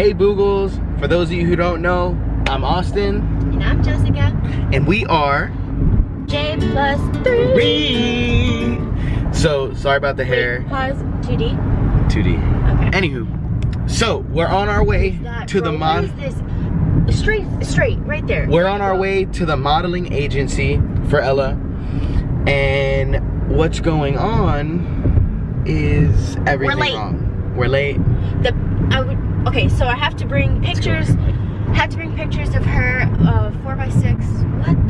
Hey Boogles, for those of you who don't know, I'm Austin. And I'm Jessica. And we are J plus three. Three. So sorry about the hair. Pause. 2D. 2D. Okay. Anywho, so we're on our way to bro, the mod. is this? Straight, straight, right there. We're on our way to the modeling agency for Ella. And what's going on is everything late. wrong. We're late. The I would. Okay, so I have to bring pictures. Had to bring pictures of her uh, four by six. What the hell? So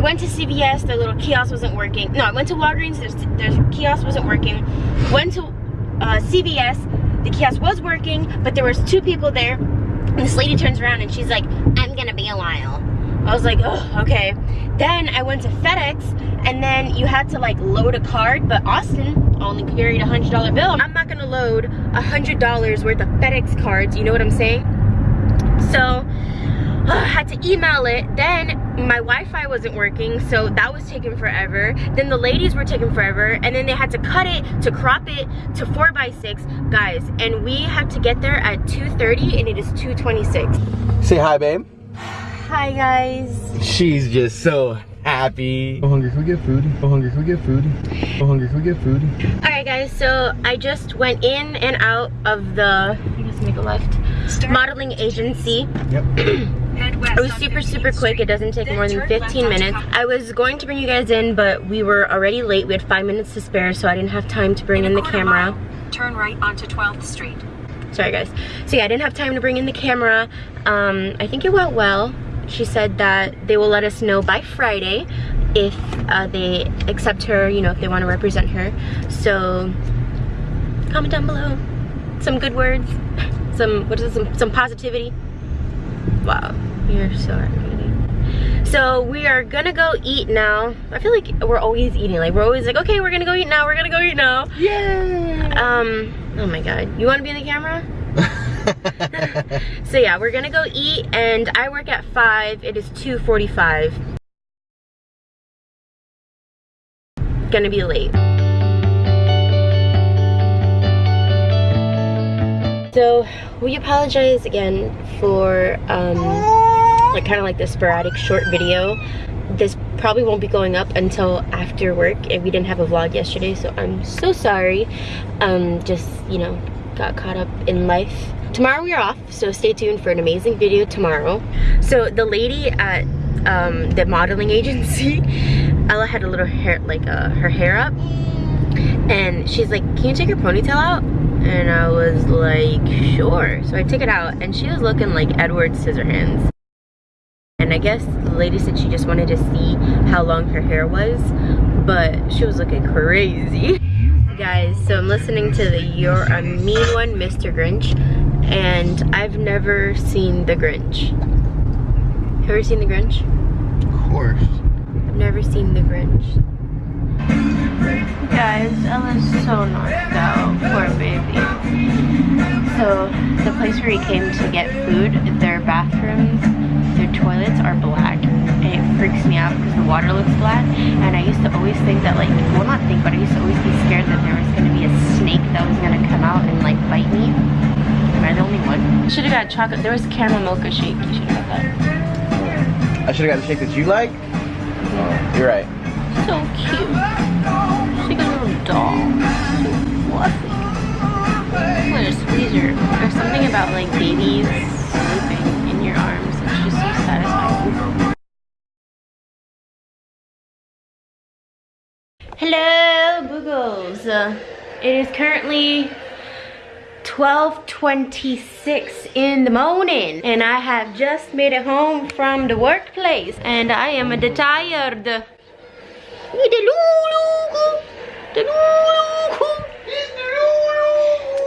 I went to CVS. the little kiosk wasn't working. No, I went to Walgreens. Their, their kiosk wasn't working. Went to uh, CVS. The kiosk was working, but there was two people there. And this lady turns around and she's like, "I'm gonna be a while." I was like, oh, okay. Then I went to FedEx and then you had to like load a card, but Austin only carried a hundred dollar bill. I'm not gonna load a hundred dollars worth of FedEx cards, you know what I'm saying? So I had to email it. Then my Wi-Fi wasn't working, so that was taking forever. Then the ladies were taking forever, and then they had to cut it, to crop it to four by six, guys. And we had to get there at 2:30, and it is 2:26. Say hi, babe. Hi guys. She's just so happy. I'm hungry. Can we get food? I'm hungry. Can we get food? I'm hungry. Can we get food? All right, guys. So I just went in and out of the. I guess make a left. Modeling agency. Yep. It was super, super quick. It doesn't take more than 15 minutes. I was going to bring you guys in, but we were already late. We had five minutes to spare, so I didn't have time to bring in the camera. Turn right onto 12th Street. Sorry, guys. So yeah, I didn't have time to bring in the camera. Um, I think it went well. She said that they will let us know by Friday if uh, they accept her, you know, if they want to represent her. So comment down below some good words, some what is it, some some positivity. Wow, you're so aggravating. So we are gonna go eat now. I feel like we're always eating. Like we're always like, okay, we're gonna go eat now. We're gonna go eat now. Yay! Um. Oh my God. You want to be in the camera? So yeah, we're gonna go eat, and I work at five. It is 2:45. Gonna be late. So we apologize again for um, like kind of like the sporadic short video. This probably won't be going up until after work, and we didn't have a vlog yesterday, so I'm so sorry. Um, just you know, got caught up in life. Tomorrow we are off, so stay tuned for an amazing video tomorrow. So the lady at um, the modeling agency, Ella had a little hair, like uh, her hair up, and she's like, "Can you take your ponytail out?" And I was like, "Sure." So I took it out, and she was looking like Edward Scissorhands. And I guess the lady said she just wanted to see how long her hair was, but she was looking crazy. Guys, so I'm listening to the You're a Mean One, Mr. Grinch, and I've never seen The Grinch. Have you ever seen The Grinch? Of course. I've never seen The Grinch. Guys, Ella's so knocked out. Poor baby. So, the place where he came to get food, their bathrooms, their toilets are black. And it freaks me out because the water looks black. And I used to always think that, like, well, not think, but I used to always be scared that there was going to be a snake that was going to come out and, like, bite me. Am I the only one? Should have got chocolate. There was caramel mocha shake. You should have got that. I should have got the shake that you like. Oh, you're right. Like babies sleeping in your arms. It's just so satisfying. Hello, Boogles. Uh, it is currently 12.26 in the morning and I have just made it home from the workplace and I am a tired.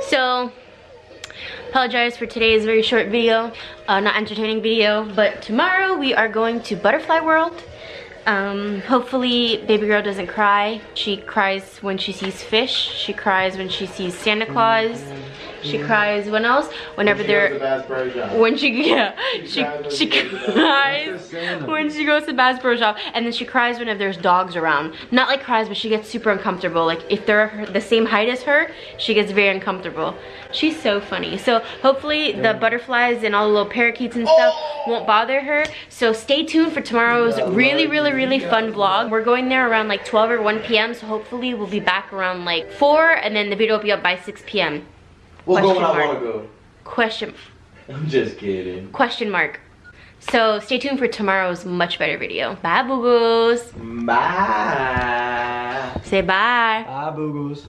So, apologize for today's very short video, uh, not entertaining video, but tomorrow we are going to Butterfly World. Um, hopefully baby girl doesn't cry. She cries when she sees fish. She cries when she sees Santa Claus. She cries when else? Whenever they're when she yeah. She she cries when she goes to Bass Pro Shop and then she cries whenever there's dogs around. Not like cries but she gets super uncomfortable. Like if they're the same height as her she gets very uncomfortable. She's so funny. So hopefully the butterflies and all the little parakeets and stuff oh! won't bother her. So stay tuned for tomorrow's really really really fun vlog. We're going there around like 12 or 1 p.m so hopefully we'll be back around like 4 and then the video will be up by 6 p.m We'll go when Question I mark. want to go. question I'm just kidding. question mark so stay tuned for tomorrow's much better video bye boo boos Bye. say bye Bye, boo-boos.